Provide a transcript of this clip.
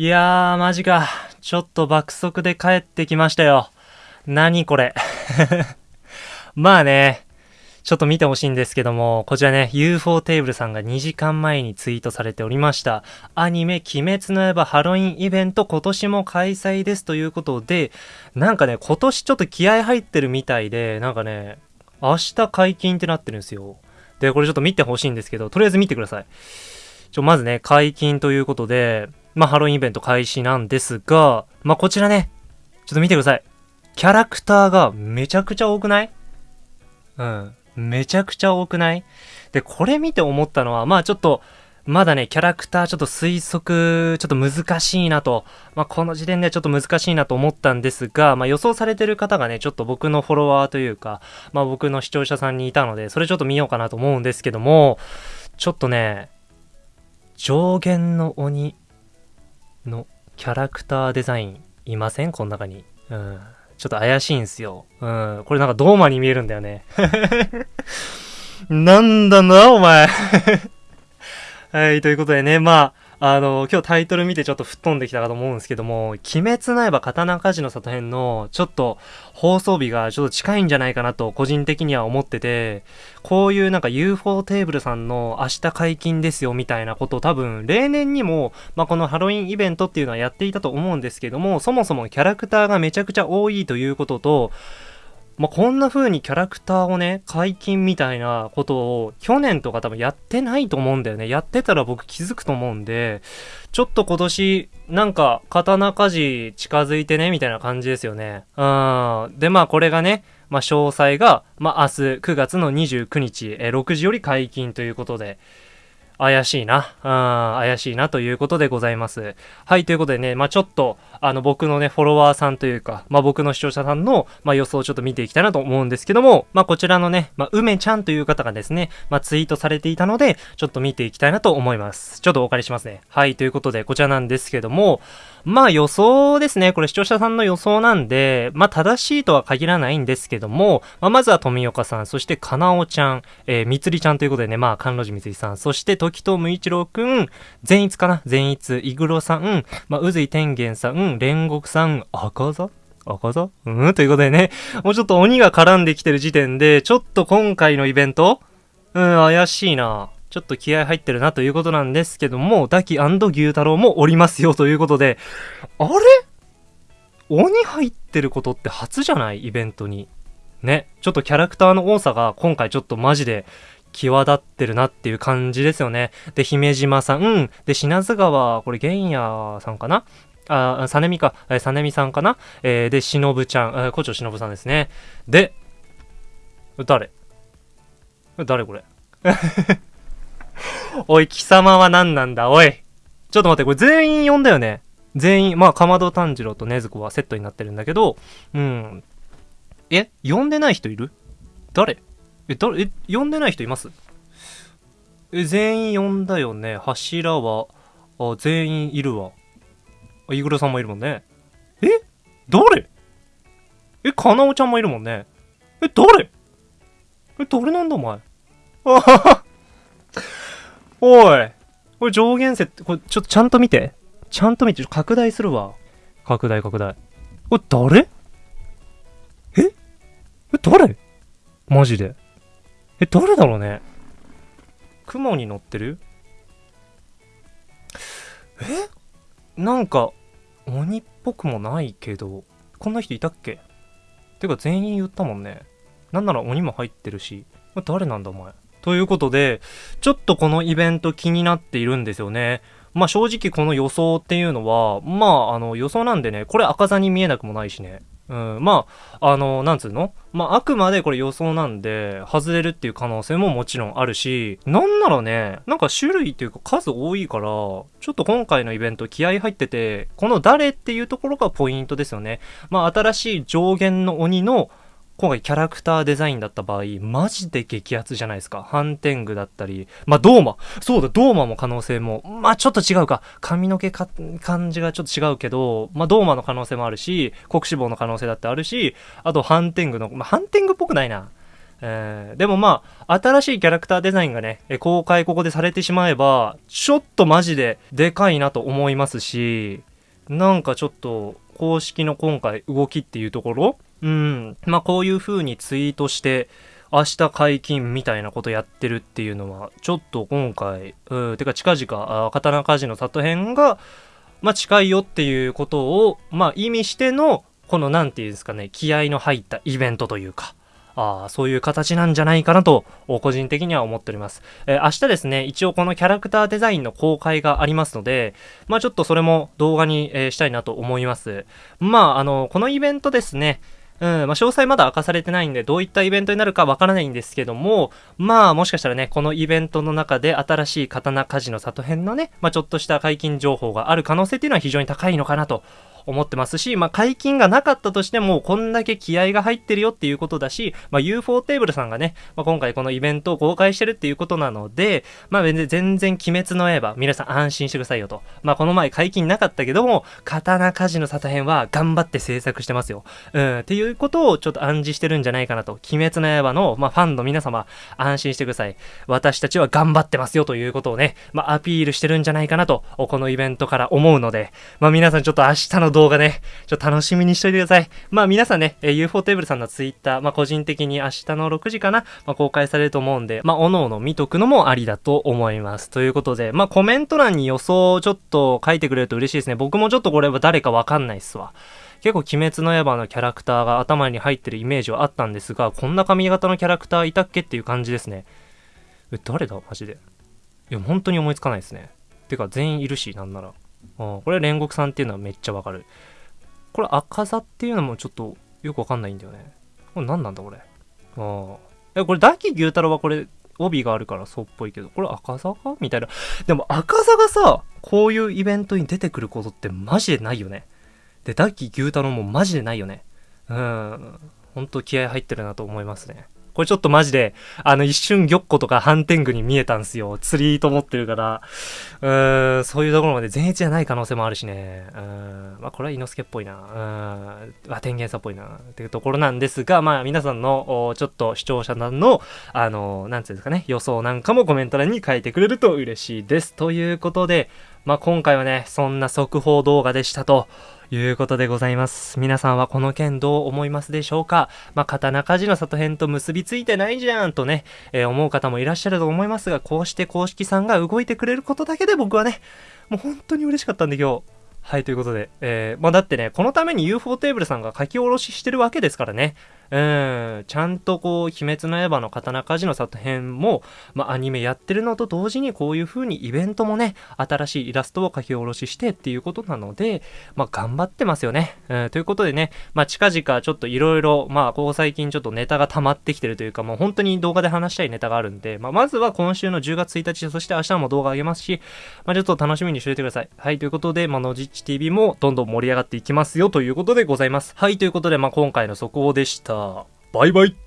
いやー、マジか。ちょっと爆速で帰ってきましたよ。何これ。まあね、ちょっと見てほしいんですけども、こちらね、UFO テーブルさんが2時間前にツイートされておりました。アニメ、鬼滅の刃ハロウィンイベント今年も開催ですということで、なんかね、今年ちょっと気合入ってるみたいで、なんかね、明日解禁ってなってるんですよ。で、これちょっと見てほしいんですけど、とりあえず見てください。ちょ、まずね、解禁ということで、まあ、ハロウィンイベント開始なんですが、まあ、こちらね、ちょっと見てください。キャラクターがめちゃくちゃ多くない？うん。めちゃくちゃ多くない？で、これ見て思ったのは、まあちょっと、まだね、キャラクターちょっと推測、ちょっと難しいなと、まあ、この時点ではちょっと難しいなと思ったんですが、まあ、予想されてる方がね、ちょっと僕のフォロワーというか、まあ、僕の視聴者さんにいたので、それちょっと見ようかなと思うんですけども、ちょっとね、上限の鬼のキャラクターデザインいません？この中に。うん。ちょっと怪しいんすよ。うん。これなんかドーマに見えるんだよね。なんだな、お前 はい、ということでね、まあ、あの、今日タイトル見てちょっと吹っ飛んできたかと思うんですけども、鬼滅の刃刀鍛冶の里編のちょっと放送日がちょっと近いんじゃないかなと個人的には思ってて、こういうなんか UFO テーブルさんの明日解禁ですよみたいなことを多分例年にも、まあ、このハロウィンイベントっていうのはやっていたと思うんですけども、そもそもキャラクターがめちゃくちゃ多いということと、まあ、こんな風にキャラクターをね、解禁みたいなことを去年とか多分やってないと思うんだよね。やってたら僕気づくと思うんで、ちょっと今年、なんか、刀鍛冶近づいてね、みたいな感じですよね。うん。で、まあこれがね、まあ詳細が、まあ明日9月の29日、え6時より解禁ということで、怪しいな。うん、怪しいなということでございます。はい、ということでね、まあちょっと、あの、僕のね、フォロワーさんというか、まあ僕の視聴者さんの、まあ予想をちょっと見ていきたいなと思うんですけども、まあこちらのね、まあ梅ちゃんという方がですね、まあツイートされていたので、ちょっと見ていきたいなと思います。ちょっとお借りしますね。はい、ということで、こちらなんですけども、まあ予想ですね。これ視聴者さんの予想なんで、まあ正しいとは限らないんですけども、まあまずは富岡さん、そしてかなおちゃん、えー、みつりちゃんということでね、まあ関路寺みつりさん、そして時藤無一郎くん、善逸かな？善逸、イグロさん、まあ宇髄天元さん、煉獄さん、赤座？赤座？うん？ということでね、もうちょっと鬼が絡んできてる時点で、ちょっと今回のイベントうん、怪しいな。ちょっと気合入ってるなということなんですけども、ダキ牛太郎もおりますよということで、あれ？鬼入ってることって初じゃない？イベントに。ね。ちょっとキャラクターの多さが今回ちょっとマジで際立ってるなっていう感じですよね。で、姫島さん、うんで、品津川、これ玄也さんかな？あ、さねみか、えさねみさんかな？えー、で、しのぶちゃん、えー、古町しのぶさんですね。で、誰？誰これ？おい、貴様は何なんだ、おい。ちょっと待って、これ全員呼んだよね。全員、まあ、かまど炭治郎と禰豆子はセットになってるんだけど、うん。え？呼んでない人いる？誰？え、誰、え、呼んでない人います？え、全員呼んだよね。柱は、あ、全員いるわ。あ、イグルさんもいるもんね。え？誰？え、かなおちゃんもいるもんね。え、誰？え、誰なんだお前？あはは おい。これ上限設定、これちょっとちゃんと見て。ちゃんと見て、拡大するわ。拡大拡大。これ誰？え？え、誰？マジで。え、誰だろうね。雲に乗ってる？え？なんか、鬼っぽくもないけど、こんな人いたっけ？てか全員言ったもんね。なんなら鬼も入ってるし。誰なんだお前？ということで、ちょっとこのイベント気になっているんですよね。まあ正直この予想っていうのは、まああの予想なんでね、これ赤座に見えなくもないしね。うん、まあ、あの、なんつうの？まあ、あくまでこれ予想なんで、外れるっていう可能性ももちろんあるし、なんならね、なんか種類っていうか数多いから、ちょっと今回のイベント気合入ってて、この誰っていうところがポイントですよね。まあ、新しい上限の鬼の、今回キャラクターデザインだった場合、マジで激アツじゃないですか。ハンテングだったり、まあ、ドーマ。そうだ、ドーマも可能性も、まあ、ちょっと違うか。髪の毛か、感じがちょっと違うけど、まあ、ドーマの可能性もあるし、国志望の可能性だってあるし、あと、ハンテングの、まあ、ハンテングっぽくないな。えー、でもまあ、新しいキャラクターデザインがね、公開ここでされてしまえば、ちょっとマジででかいなと思いますし、なんかちょっと、公式の今回動きっていうところうん。まあこういう風にツイートして、明日解禁みたいなことやってるっていうのは、ちょっと今回、うん、てか近々、あ刀鍛冶の里編が、まあ近いよっていうことを、まあ意味しての、この何て言うんですかね、気合の入ったイベントというか、あそういう形なんじゃないかなと、個人的には思っております。えー、明日ですね、一応このキャラクターデザインの公開がありますので、まあちょっとそれも動画に、えー、したいなと思います。まああの、このイベントですね、うん、まあ、詳細まだ明かされてないんで、どういったイベントになるかわからないんですけども、まあ、もしかしたらね、このイベントの中で新しい刀鍛冶の里編のね、まあ、ちょっとした解禁情報がある可能性っていうのは非常に高いのかなと思ってますし、まあ、解禁がなかったとしても、こんだけ気合が入ってるよっていうことだし、まあ、UFO テーブルさんがね、まあ、今回このイベントを公開してるっていうことなので、まあ、全然鬼滅の刃、皆さん安心してくださいよと。まあ、この前解禁なかったけども、刀鍛冶の里編は頑張って制作してますよ。うん、っていうことをちょっと暗示してるんじゃないかなと。鬼滅の刃の、まあ、ファンの皆様、安心してください。私たちは頑張ってますよということをね、まあ、アピールしてるんじゃないかなと、このイベントから思うので、まあ、皆さんちょっと明日の動画ね、ちょっと楽しみにしといてください。まあ皆さんね、えー、UFO テーブルさんのツイッター、まあ個人的に明日の6時かな、まあ公開されると思うんで、まあおのおの見とくのもありだと思います。ということで、まあコメント欄に予想をちょっと書いてくれると嬉しいですね。僕もちょっとこれは誰かわかんないっすわ。結構鬼滅の刃のキャラクターが頭に入ってるイメージはあったんですが、こんな髪型のキャラクターいたっけっていう感じですね。え、誰だ？マジで。いや、本当に思いつかないですね。てか、全員いるし、なんなら。これ煉獄さんっていうのはめっちゃわかる。これ赤座っていうのもちょっとよくわかんないんだよね。これ何なんだこれ？ああ。これ大木牛太郎はこれ帯があるからそうっぽいけど、これ赤座か？みたいな。でも赤座がさ、こういうイベントに出てくることってマジでないよね。で、ダッキ牛太郎もマジでないよね。うん。ほんと気合入ってるなと思いますね。これちょっとマジで、あの一瞬玉子とか反天狗に見えたんすよ。釣りと思ってるから。うーん、そういうところまで全一じゃない可能性もあるしね。うん、まあこれは猪之助っぽいな。うん、ま天元さっぽいな。っていうところなんですが、まあ皆さんの、ちょっと視聴者さんの、あの、なんつうんですかね、予想なんかもコメント欄に書いてくれると嬉しいです。ということで、まあ今回はね、そんな速報動画でしたと。いうことでございます。皆さんはこの件どう思いますでしょうか？まあ、刀鍛冶の里編と結びついてないじゃんとね、えー、思う方もいらっしゃると思いますが、こうして公式さんが動いてくれることだけで僕はね、もう本当に嬉しかったんで今日。はい、ということで。えー、まあだってね、このために UFO テーブルさんが書き下ろししてるわけですからね。うん、ちゃんとこう、鬼滅の刃の刀鍛冶の里編も、まあ、アニメやってるのと同時にこういう風にイベントもね、新しいイラストを書き下ろししてっていうことなので、まあ、頑張ってますよね。うん、ということでね、まあ、近々ちょっといろいろ、まあ、ここ最近ちょっとネタが溜まってきてるというか、もう本当に動画で話したいネタがあるんで、まあ、まずは今週の10月1日、そして明日も動画上げますし、まあ、ちょっと楽しみにしておいてください。はい、ということで、まあ、のじっち TV もどんどん盛り上がっていきますよということでございます。はい、ということで、まあ、今回の速報でしたした。バイバイ